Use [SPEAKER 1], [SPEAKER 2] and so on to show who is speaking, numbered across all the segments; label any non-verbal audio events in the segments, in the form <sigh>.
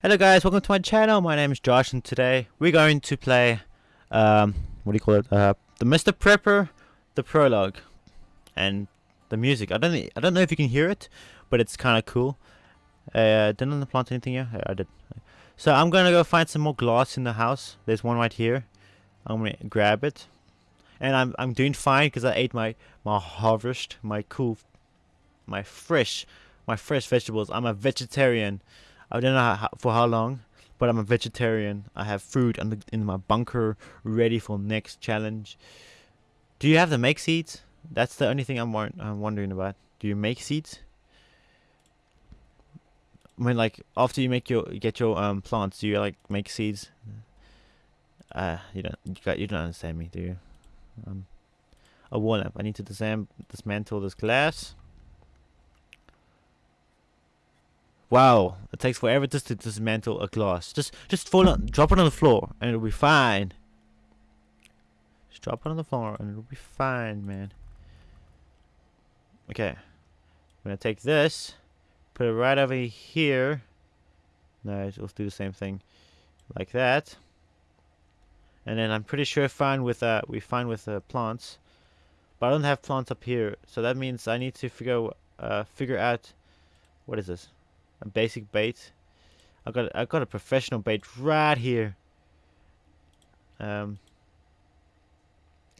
[SPEAKER 1] Hello guys, welcome to my channel. My name is Josh and today we're going to play, um, what do you call it? Uh, the Mr. Prepper, the prologue, and the music. I don't, I don't know if you can hear it, but it's kind of cool. Uh, didn't I plant anything here? Yeah, I did. So I'm gonna go find some more glass in the house. There's one right here. I'm gonna grab it, and I'm I'm doing fine because I ate my my harvest, my cool, my fresh, my fresh vegetables. I'm a vegetarian. I don't know how, for how long, but I'm a vegetarian. I have food in, the, in my bunker ready for next challenge. Do you have the make seeds? That's the only thing I'm, I'm wondering about. Do you make seeds? I mean, like after you make your get your um plants, do you like make seeds? Uh, you don't you, got, you don't understand me, do you? Um, a wall lamp. I need to dismantle this glass. Wow, it takes forever just to dismantle a glass. Just just fall on, drop it on the floor, and it'll be fine. Just drop it on the floor, and it'll be fine, man. Okay, I'm gonna take this, put it right over here. No, let's do the same thing, like that. And then I'm pretty sure fine with uh we fine with uh, plants, but I don't have plants up here, so that means I need to figure uh figure out what is this a basic bait. I got I got a professional bait right here. Um,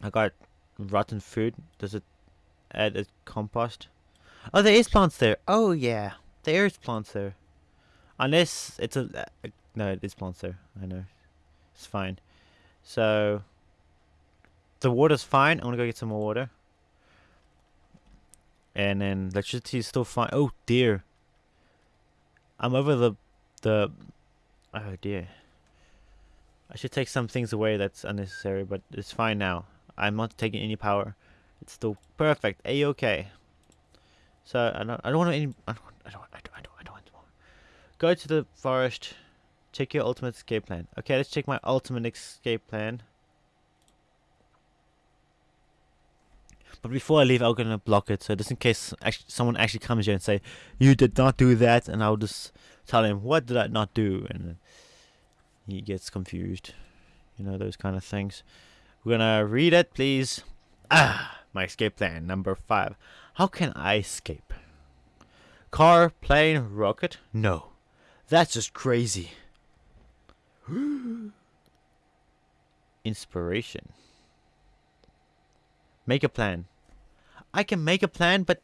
[SPEAKER 1] I got rotten food. Does it add a compost? Oh, there is plants there. Oh yeah, there is plants there. Unless it's a uh, no, it is plants there. I know, it's fine. So the water's fine. I'm gonna go get some more water. And then electricity is still fine. Oh dear. I'm over the the oh dear. I should take some things away that's unnecessary, but it's fine now. I'm not taking any power. It's still perfect. A okay. So I don't I don't want any I don't I don't I don't I don't, I don't want more. Go to the forest. Check your ultimate escape plan. Okay, let's check my ultimate escape plan. But before I leave, I'm gonna block it, so just in case actually, someone actually comes here and say, "You did not do that," and I'll just tell him, "What did I not do?" and he gets confused. You know those kind of things. We're gonna read it, please. Ah, my escape plan number five. How can I escape? Car, plane, rocket? No, that's just crazy. <gasps> Inspiration. Make a plan. I can make a plan, but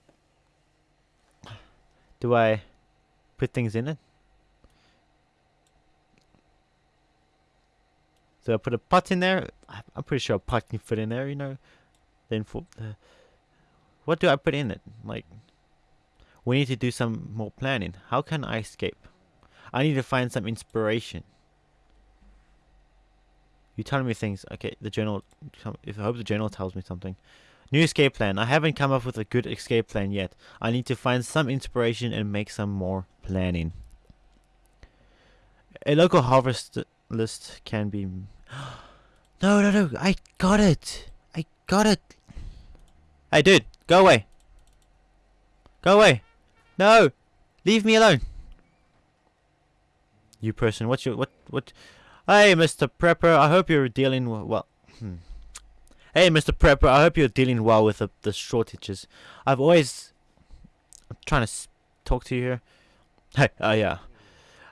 [SPEAKER 1] do I put things in it? So I put a pot in there. I'm pretty sure a pot can fit in there, you know. Then for uh, what do I put in it? Like we need to do some more planning. How can I escape? I need to find some inspiration. You telling me things. Okay, the journal. If I hope the journal tells me something. New escape plan. I haven't come up with a good escape plan yet. I need to find some inspiration and make some more planning. A local harvest list can be. <gasps> No, no, no! I got it. I got it. Hey, dude, go away. Go away. No, leave me alone. You person, what's your what what? Hey, Mr. Prepper, I hope you're dealing well. Hmm. Hey, Mr. Prepper, I hope you're dealing well with the, the shortages. I've always. I'm trying to talk to you here. Hey, oh yeah.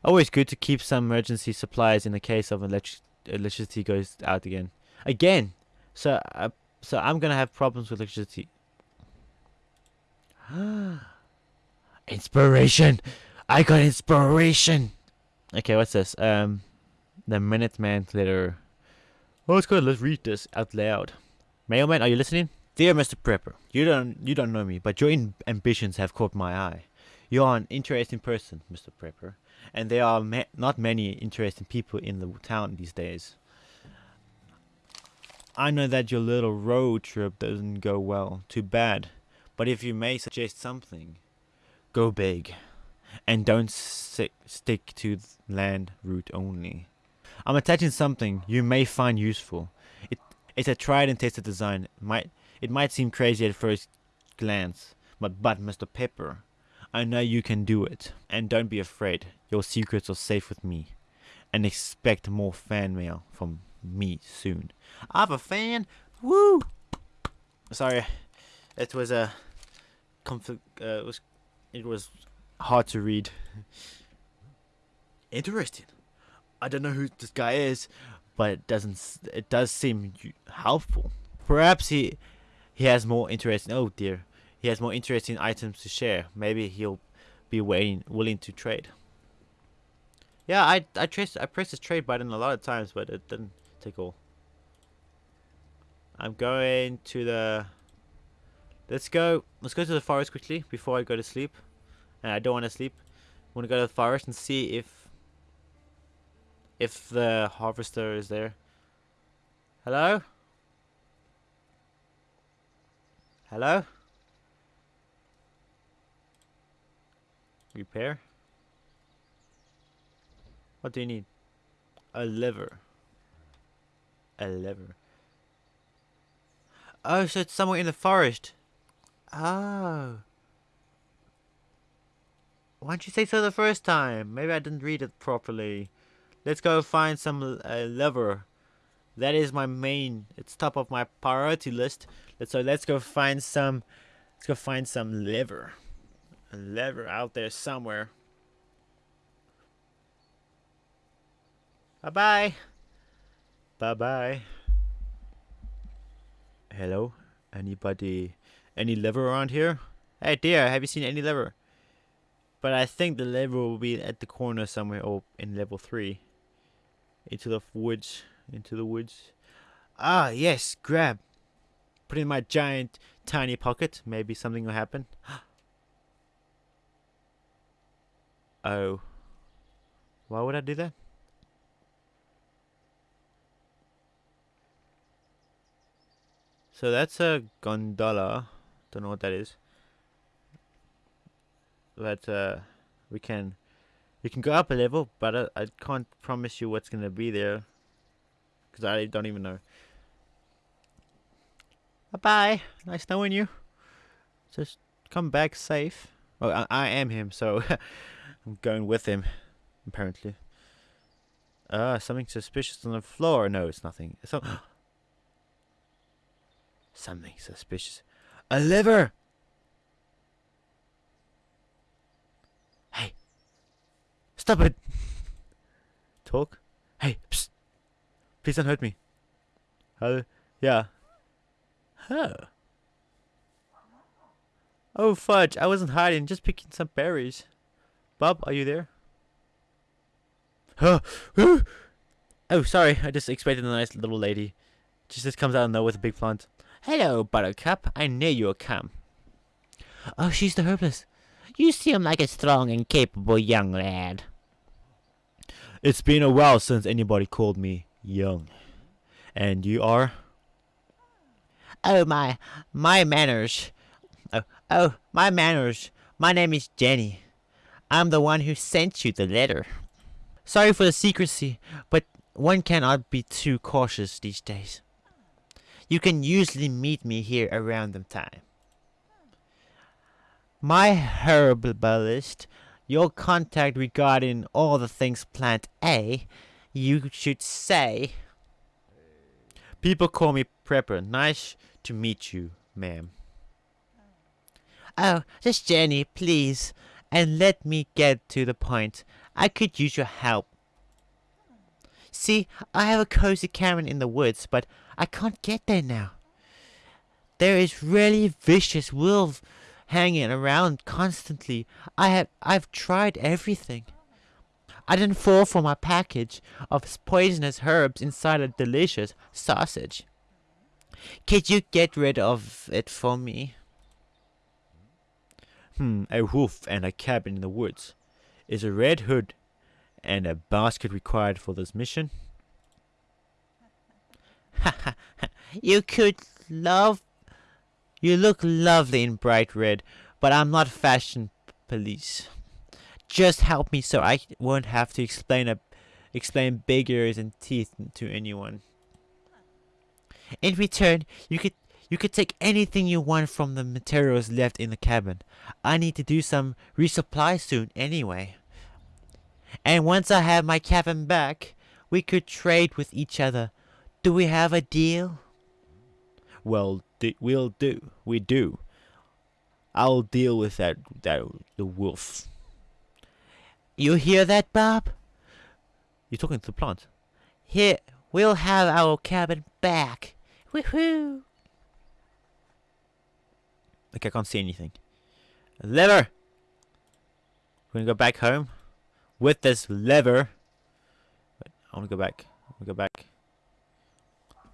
[SPEAKER 1] Always good to keep some emergency supplies in the case of electric electricity goes out again. Again! So, uh, so I'm gonna have problems with electricity. <gasps> inspiration! I got inspiration! Okay, what's this? Um. The Minuteman letter. Oh, it's good. Let's read this out loud. Mailman, are you listening? Dear Mr. Prepper, you don't you don't know me, but your ambitions have caught my eye. You are an interesting person, Mr. Prepper, and there are ma- not many interesting people in the town these days. I know that your little road trip doesn't go well. Too bad. But if you may suggest something, go big, and don't stick to land route only. I'm attaching something you may find useful. It it's a tried and tested design. Might it might seem crazy at first glance, but but Mr. Pepper, I know you can do it. And don't be afraid. Your secrets are safe with me. And expect more fan mail from me soon. I have a fan. Woo! Sorry, it was a conflict. Uh, it was it was hard to read. Interesting. I don't know who this guy is, but it doesn't. It does seem helpful. Perhaps he he has more interesting. Oh dear, he has more interesting items to share. Maybe he'll be waiting, willing to trade. Yeah, I I traced I pressed this trade button a lot of times, but it didn't take all. I'm going to the... Let's go. Let's go to the forest quickly before I go to sleep. And I don't want to sleep. I want to go to the forest and see if... If the harvester is there. Hello? Hello? Repair? What do you need? A lever. A lever. Oh, so it's somewhere in the forest. Oh. Why didn't you say so the first time? Maybe I didn't read it properly. Let's go find some uh, lever. That is my main. It's top of my priority list. So let's go find some. Let's go find some lever. A lever out there somewhere. Bye bye. Bye bye. Hello? Anybody? Any lever around here? Hey dear, have you seen any lever? But I think the lever will be at the corner somewhere or in level 3. Into the woods. Into the woods. Ah, yes, grab. Put in my giant, tiny pocket. Maybe something will happen. <gasps> oh. Why would I do that? So that's a gondola. Don't know what that is. But uh, we can we can go up a level, but I, I can't promise you what's gonna be there because I don't even know. Bye bye. Nice knowing you. Just come back safe. Oh, I, I am him, so <laughs> I'm going with him. Apparently. Ah, uh, something suspicious on the floor. No, it's nothing. It's <gasps> Something suspicious. A liver! Hey! Stop it! Talk? Hey, psst! Please don't hurt me. Hello? Yeah. Huh. Oh, fudge. I wasn't hiding, just picking some berries. Bob, are you there? Huh. oh, sorry. I just expected a nice little lady. She just comes out of nowhere with a big plant. Hello, Buttercup. I knew you would come. Oh, she's the herbalist. You seem like a strong and capable young lad. It's been a while since anybody called me young. And you are? Oh, my, my manners. Oh, oh, my manners. My name is Jenny. I'm the one who sent you the letter. Sorry for the secrecy, but one cannot be too cautious these days. You can usually meet me here around the time. My herbalist, your contact regarding all the things plant A, you should say. People call me Prepper. Nice to meet you, ma'am. Oh, just Jenny, please. And let me get to the point. I could use your help. See, I have a cozy cabin in the woods, but I can't get there now. There is really vicious wolves hanging around constantly. I have I've tried everything. I didn't fall for my package of poisonous herbs inside a delicious sausage. Could you get rid of it for me? Hmm, a wolf and a cabin in the woods. Is a red hood and a basket required for this mission? <laughs> you could love... You look lovely in bright red, but I'm not fashion police. Just help me so I won't have to explain a, explain big ears and teeth to anyone. In return, you could You could take anything you want from the materials left in the cabin. I need to do some resupply soon anyway. And once I have my cabin back, we could trade with each other. Do we have a deal? Well, we'll do. We do. I'll deal with that, that the wolf. You hear that, Bob? You're talking to the plant. Here, we'll have our cabin back. Woohoo! Like, I can't see anything. Lever! We're gonna go back home with this lever. I wanna go back. I wanna go back.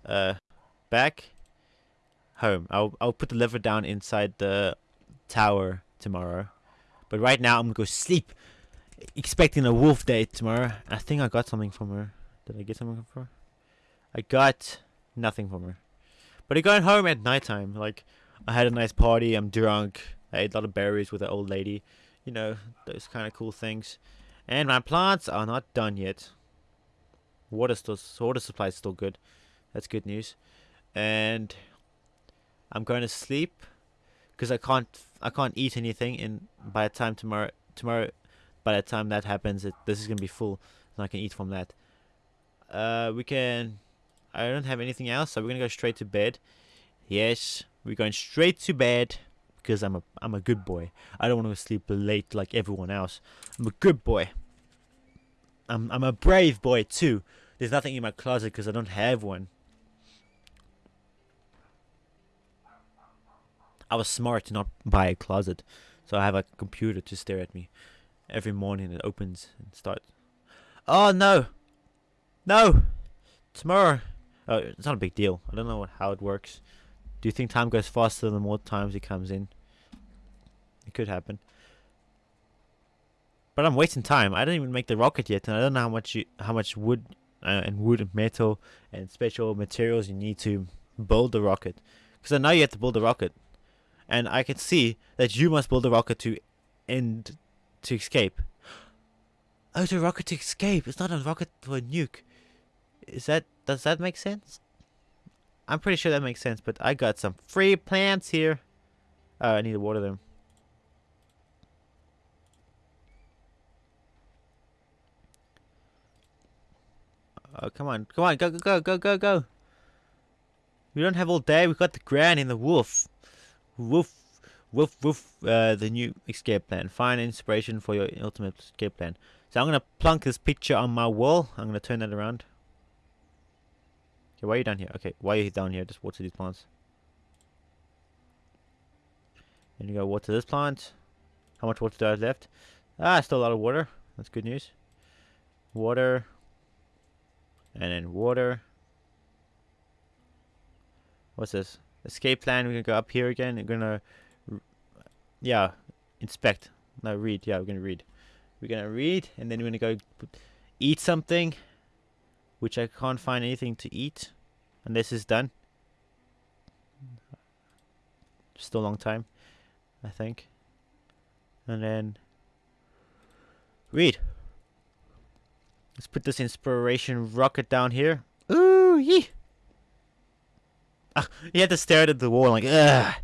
[SPEAKER 1] Uh, back. Home. I'll I'll put the lever down inside the tower tomorrow. But right now I'm gonna go sleep, expecting a wolf day tomorrow. I think I got something from her. Did I get something from her? I got nothing from her. But I got home at nighttime. Like I had a nice party. I'm drunk. I ate a lot of berries with an old lady. You know, those kind of cool things. And my plants are not done yet. Water still, water supply is still good. That's good news. And I'm going to sleep because I can't, I can't eat anything. And by the time tomorrow, tomorrow, by the time that happens, it, this is gonna be full, and I can eat from that. Uh, we can. I don't have anything else, so we're gonna go straight to bed. Yes, we're going straight to bed because I'm a I'm a good boy. I don't want to sleep late like everyone else. I'm a good boy. I'm I'm a brave boy too. There's nothing in my closet because I don't have one. I was smart to not buy a closet, so I have a computer to stare at me every morning. It opens and starts. Oh no, no, tomorrow. Oh, it's not a big deal. I don't know what, how it works. Do you think time goes faster the more times it comes in? It could happen. But I'm wasting time. I didn't even make the rocket yet, and I don't know how much you, how much wood uh, and wood and metal and special materials you need to build the rocket. Because I know you have to build the rocket, and I can see that you must build a rocket to end to escape. Oh, it's a rocket to escape. It's not a rocket for a nuke. Is that does that make sense? I'm pretty sure that makes sense, but I got some free plants here. Oh, I need to water them. Oh, come on. Come on. Go, go, go, go, go, go. We don't have all day. We've got the grand and the wolf. Wolf. woof, woof, Uh, the new escape plan. Find inspiration for your ultimate escape plan. So I'm going to plunk this picture on my wall. I'm going to turn that around. Okay, why are you down here? Okay, why are you down here? Just water these plants. And you go water this plant. How much water do I have left? Ah, still a lot of water. That's good news. Water. And then water. What's this? Escape plan. We're gonna go up here again. We're gonna, yeah, inspect. No, read. Yeah, we're gonna read. We're gonna read, and then we're gonna go eat something which I can't find anything to eat. And this is done. Still a long time, I think. And then read. Let's put this inspiration rocket down here. Ooh, yee. <laughs> You had to stare at the wall like, ugh.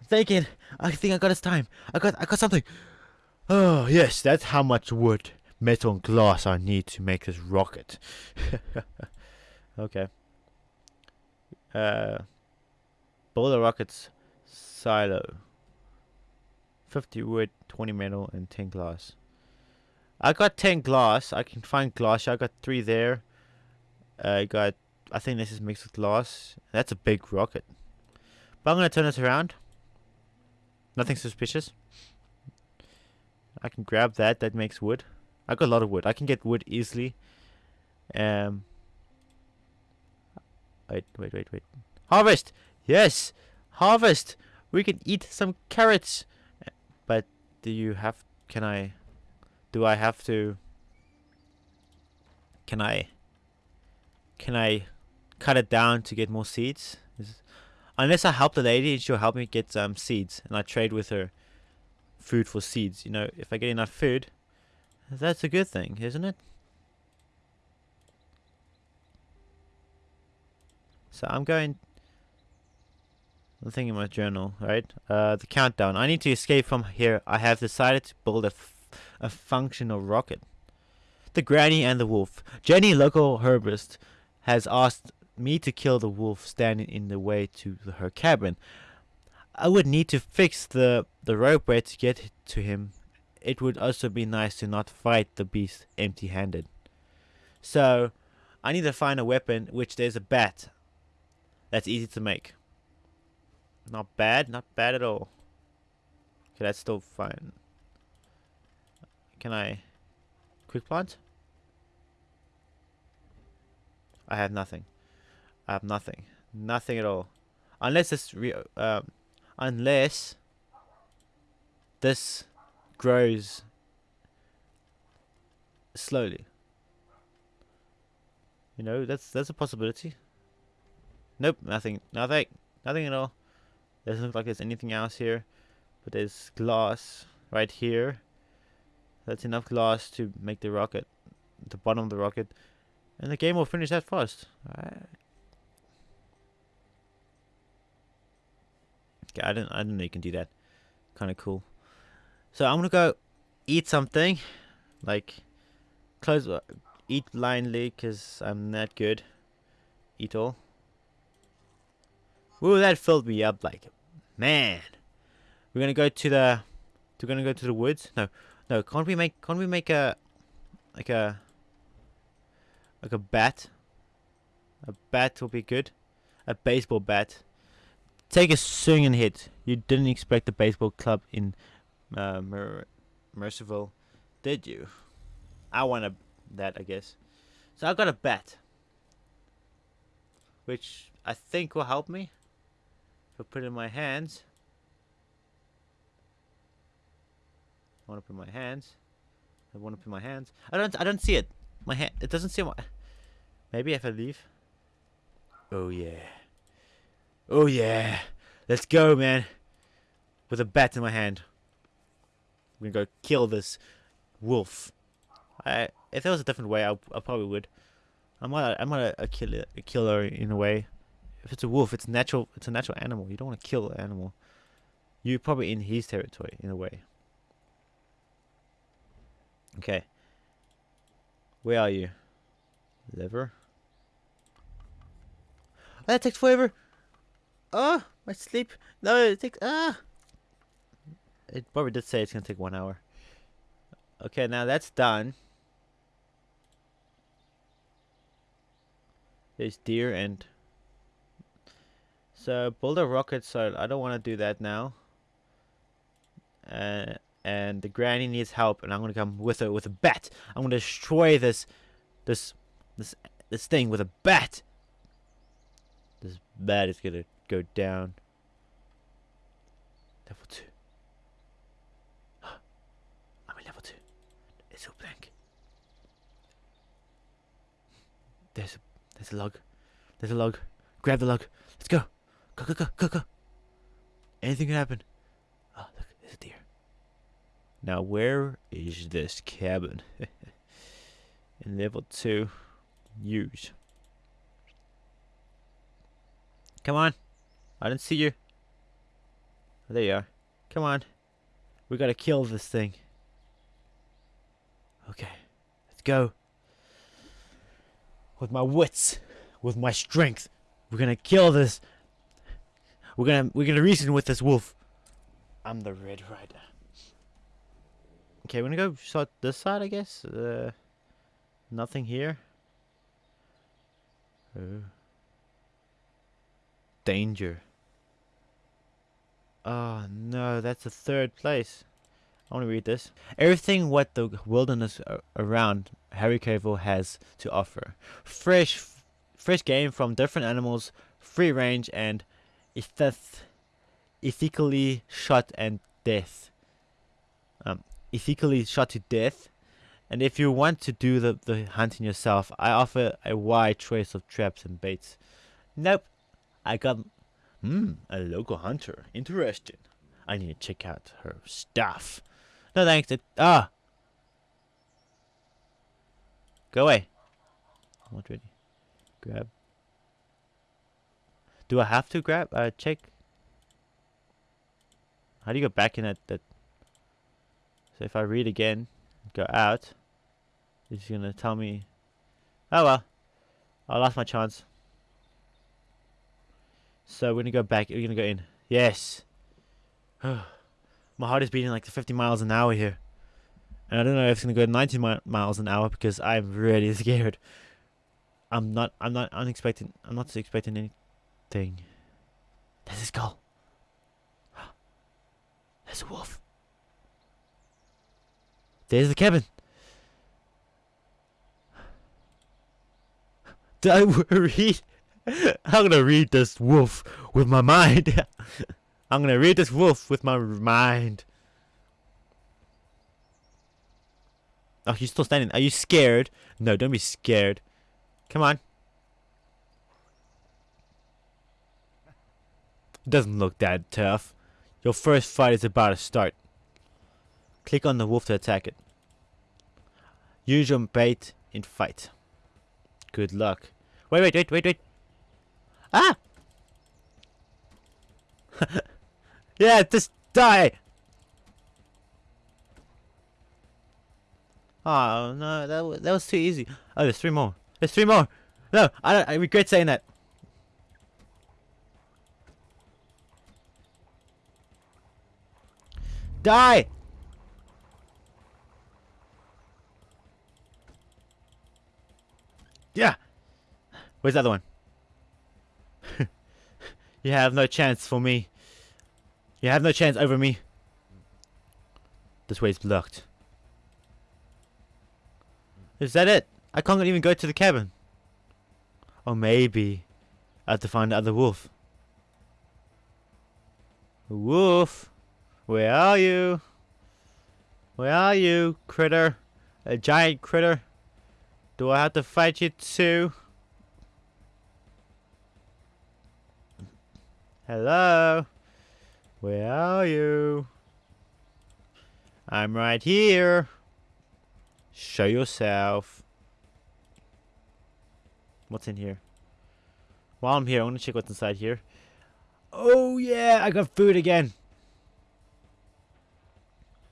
[SPEAKER 1] I'm thinking, I think I got this time. I got, I got something. Oh yes, that's how much wood metal and glass I need to make this rocket. <laughs> okay. Uh, boulder rockets silo. 50 wood, 20 metal, and 10 glass. I got 10 glass. I can find glass. I got 3 there. I got, I think this is mixed with glass. That's a big rocket. But I'm going to turn this around. Nothing suspicious. I can grab that. That makes wood. I got a lot of wood. I can get wood easily. Um. Wait, wait, wait, wait. Harvest! Yes! Harvest! We can eat some carrots! But do you have... Can I... Do I have to... Can I... Can I cut it down to get more seeds? Unless I help the lady, she'll help me get um, seeds. And I trade with her food for seeds. You know, if I get enough food, that's a good thing, isn't it? So I'm going... I'm thinking my journal, right? Uh, the countdown. I need to escape from here. I have decided to build a, a functional rocket. The granny and the wolf. Jenny, local herbalist, has asked me to kill the wolf standing in the way to her cabin. I would need to fix the, the ropeway to get to him. It would also be nice to not fight the beast empty-handed. So, I need to find a weapon, which there's a bat. That's easy to make. Not bad, not bad at all. Okay, that's still fine. Can I quick plant? I have nothing. I have nothing. Nothing at all. Unless this re um, unless this grows slowly. You know, that's that's a possibility. Nope, nothing, nothing, nothing at all. Doesn't look like there's anything else here, but there's glass right here. That's enough glass to make the rocket, the bottom of the rocket, and the game will finish that fast. Right. I didn't, I didn't know you can do that. Kind of cool. So I'm gonna go eat something, like close, uh, eat blindly, cause I'm not good. Eat all. Ooh, that filled me up like, man. We're gonna go to the, we're gonna go to the woods. No, no, can't we make, can't we make a, like a, like a bat? A bat will be good. A baseball bat. Take a swing and hit. You didn't expect the baseball club in uh, Mer Mercerville, did you? I want a, that, I guess. So I got a bat. Which I think will help me. If I put it in my hands. I want to put my hands. I want to put my hands. I don't. I don't see it. My hand. It doesn't see my. Maybe if I leave. Oh yeah. Oh yeah. Let's go, man. With a bat in my hand. I'm gonna go kill this wolf. I if there was a different way, I, I probably would. I'm not. I'm not a, a killer. A killer in a way. If it's a wolf, it's natural. It's a natural animal. You don't want to kill an animal. You're probably in his territory in a way. Okay. Where are you? Lever. That takes forever. Oh, my sleep. No, it takes. Ah. It probably did say it's gonna take one hour. Okay, now that's done. There's deer and so build a rocket so I don't want to do that now. Uh, and the granny needs help and I'm gonna come with her with a bat. I'm gonna destroy this this this this thing with a bat. This bat is gonna go down. Level two. I'm at level two. It's so blank. There's a there's a log. There's a log. Grab the log. Let's go. Go go go go go. Anything can happen. Oh look, there's a deer. Now where is this cabin? <laughs> In level two. Use. Come on. I didn't see you. Oh, there you are. Come on. We gotta kill this thing. Okay. Let's go. With my wits. With my strength. We're gonna kill this. We're gonna we're gonna reason with this wolf. I'm the Red Rider. Okay, we're gonna go shot this side, I guess. Uh, nothing here. Oh. Danger. Oh no, that's the third place. I want to read this. Everything what the wilderness around Harry Cavill has to offer. Fresh, fresh game from different animals, free range, and ethically shot and death. Um, ethically shot to death. And if you want to do the, the hunting yourself, I offer a wide choice of traps and baits. Nope. I got hmm, a local hunter. Interesting. I need to check out her stuff. No thanks. It, ah. Go away. I'm not ready. Grab. Do I have to grab? Uh, check. How do you go back in that, that? So if I read again, go out, it's gonna tell me. Oh well, I lost my chance. So we're gonna go back. We're gonna go in. Yes. <sighs> my heart is beating like 50 miles an hour here. And I don't know if it's gonna go 90 mi miles an hour because I'm really <laughs> scared. I'm not. I'm not unexpecting. I'm not expecting anything. There's a skull. <gasps> There's a wolf. There's the cabin. <sighs> I <laughs> read? <laughs> I'm gonna read this wolf with my mind. <laughs> I'm gonna read this wolf with my mind. Oh, you're still standing. Are you scared? No, don't be scared. Come on. It doesn't look that tough. Your first fight is about to start. Click on the wolf to attack it. Use your bait in fight. Good luck. Wait, wait, wait, wait, wait. Ah! <laughs> yeah, just die! Oh no, that was, that was too easy. Oh, there's three more. There's three more. No, I don't, I regret saying that. Die! Yeah. Where's the other one? <laughs> you have no chance for me. You have no chance over me. This way is blocked. Is that it? I can't even go to the cabin. Or maybe I have to find the other wolf. Wolf, where are you? Where are you, critter? A giant critter? Do I have to fight you too? Hello? Where are you? I'm right here. Show yourself. What's in here? While I'm here, I'm gonna check what's inside here. Oh yeah, I got food again.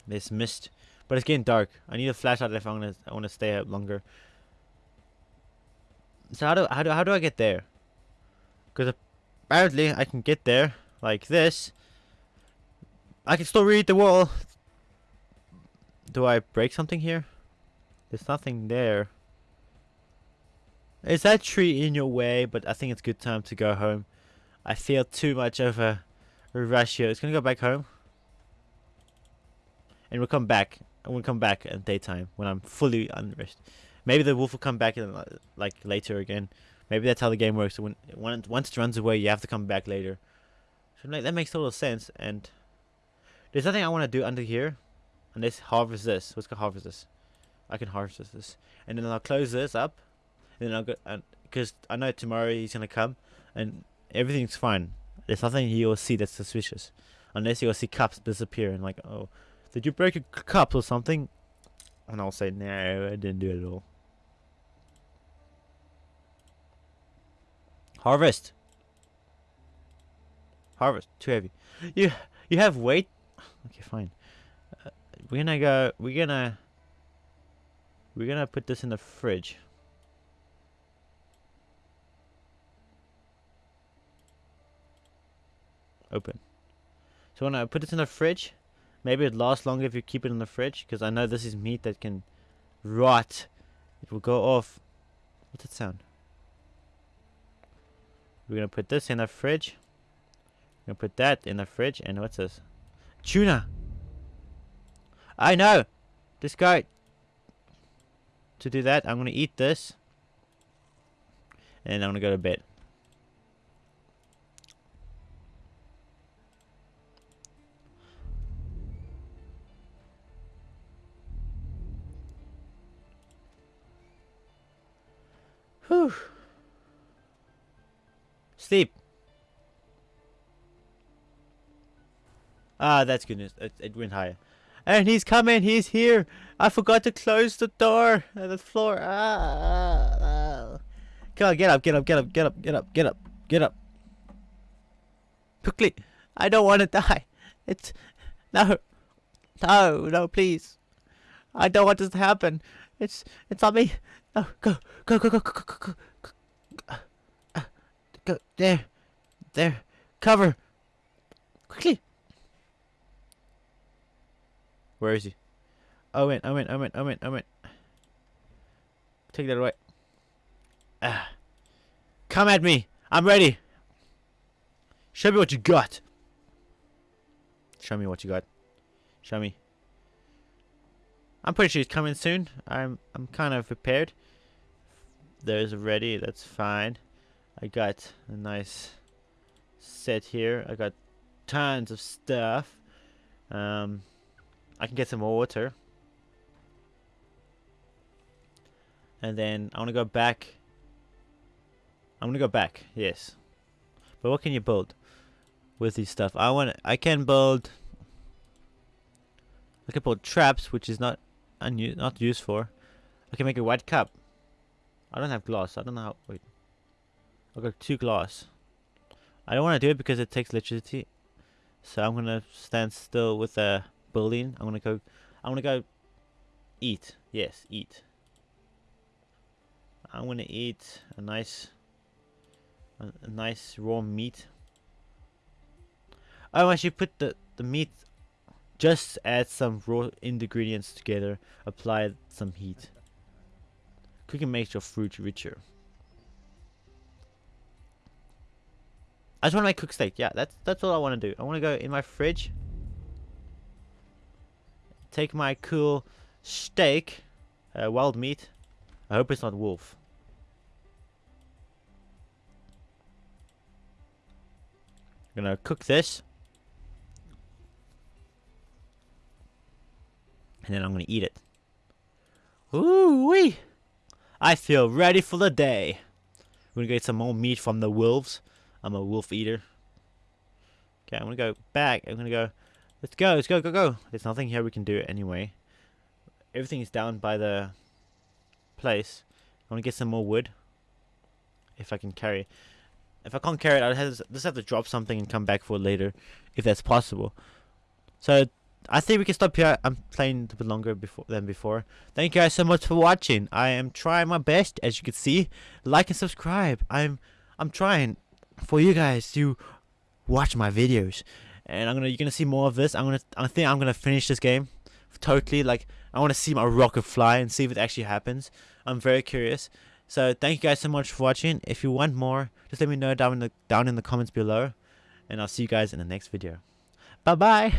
[SPEAKER 1] This mist, but it's getting dark. I need a flashlight if I want to. I want to stay out longer. So how do how do how do I get there? Because apparently I can get there like this. I can still read the wall. Do I break something here? There's nothing there. Is that tree in your way? But I think it's good time to go home. I feel too much of a rush here. It's gonna go back home. And we'll come back. And we'll come back at daytime when I'm fully unrest. Maybe the wolf will come back in, like later again. Maybe that's how the game works. When, when once it runs away, you have to come back later. So like, that makes total sense. And there's nothing I want to do under here. And let's harvest this. Let's go harvest this. I can harvest this. And then I'll close this up. And then I'll go, because I know tomorrow he's gonna come, and everything's fine. There's nothing will see that's suspicious, unless will see cups disappear and like, oh, did you break a cup or something? And I'll say, no, I didn't do it at all. Harvest. Harvest. Too heavy. You you have weight. Okay, fine. Uh, we're gonna go. We're gonna. We're gonna put this in the fridge. Open. So when I put this in the fridge, maybe it lasts longer if you keep it in the fridge, because I know this is meat that can rot. It will go off. What's that sound? We're gonna put this in the fridge. We're gonna put that in the fridge, and what's this? Tuna! I know! This guy to do that, I'm to eat this. And I'm to go to bed. Whew. Sleep. Ah, that's good news. It, it, went higher. And he's coming. He's here. I forgot to close the door. Uh, the floor. Ah ah, ah, ah. Come on, get up, get up, get up, get up, get up, get up, get up. Quickly. I don't want to <laughs> die. It's... No. No, no, please. I don't want this to happen. It's... It's on me. No, go, go, go, go, go, go, go. go go. There, there. Cover. Quickly. Where is he? Owen, Owen, Owen, Owen, Owen. Take that away. Ah. Come at me. I'm ready. Show me what you got. Show me what you got. Show me. I'm pretty sure he's coming soon. I'm I'm kind of prepared. There's ready. That's fine. I got a nice set here. I got tons of stuff. Um, I can get some more water. And then I want to go back. I'm gonna go back. Yes. But what can you build with these stuff? I want. I can build. I can build traps, which is not not used for. I can make a white cup. I don't have glass. I don't know how. Wait. I got two glass. I don't want to do it because it takes electricity. So I'm gonna stand still with the building. I'm gonna go. I'm gonna go. Eat. Yes, eat. I'm gonna eat a nice, a, a nice raw meat. Oh, I should put the the meat. Just add some raw ingredients together. Apply some heat. Cooking makes your fruit richer. I just want to make cooked steak. Yeah, that's that's all I want to do. I want to go in my fridge. Take my cool steak, uh, wild meat. I hope it's not wolf. I'm gonna cook this. And then I'm gonna eat it. Ooh wee! I feel ready for the day. We're gonna get some more meat from the wolves. I'm a wolf eater. Okay, I'm gonna go back. I'm gonna go. Let's go. Let's go. Go. Go. There's nothing here we can do anyway. Everything is down by the place. I want to get some more wood. If I can carry. If I can't carry it, I'll just have to drop something and come back for it later, if that's possible. So I think we can stop here. I'm playing a bit longer before than before. Thank you guys so much for watching. I am trying my best, as you can see. Like and subscribe. I'm I'm trying for you guys to watch my videos, and I'm gonna you're gonna see more of this. I'm gonna I think I'm gonna finish this game totally. Like I want to see my rocket fly and see if it actually happens. I'm very curious. So thank you guys so much for watching. If you want more, just let me know down in the down in the comments below, and I'll see you guys in the next video. Bye bye.